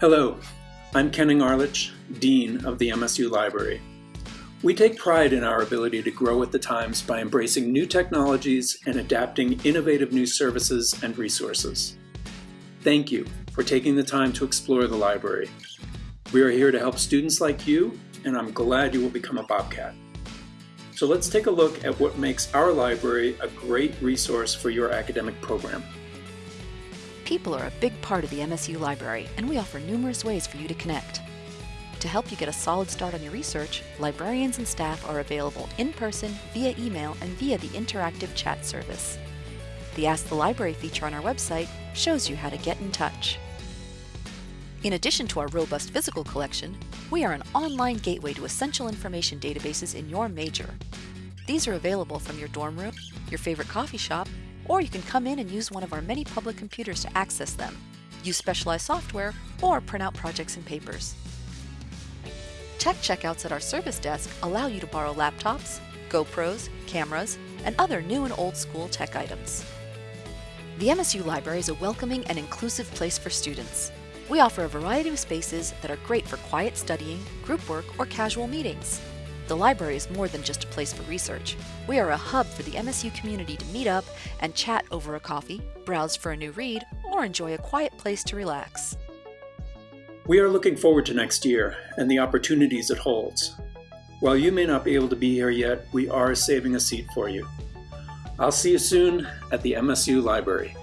Hello, I'm Kenning Arlitsch, Dean of the MSU Library. We take pride in our ability to grow with the times by embracing new technologies and adapting innovative new services and resources. Thank you for taking the time to explore the library. We are here to help students like you, and I'm glad you will become a Bobcat. So let's take a look at what makes our library a great resource for your academic program. People are a big part of the MSU library, and we offer numerous ways for you to connect. To help you get a solid start on your research, librarians and staff are available in person, via email, and via the interactive chat service. The Ask the Library feature on our website shows you how to get in touch. In addition to our robust physical collection, we are an online gateway to essential information databases in your major. These are available from your dorm room, your favorite coffee shop, or you can come in and use one of our many public computers to access them, use specialized software, or print out projects and papers. Tech checkouts at our service desk allow you to borrow laptops, GoPros, cameras, and other new and old school tech items. The MSU Library is a welcoming and inclusive place for students. We offer a variety of spaces that are great for quiet studying, group work, or casual meetings. The library is more than just a place for research. We are a hub for the MSU community to meet up and chat over a coffee, browse for a new read, or enjoy a quiet place to relax. We are looking forward to next year and the opportunities it holds. While you may not be able to be here yet, we are saving a seat for you. I'll see you soon at the MSU Library.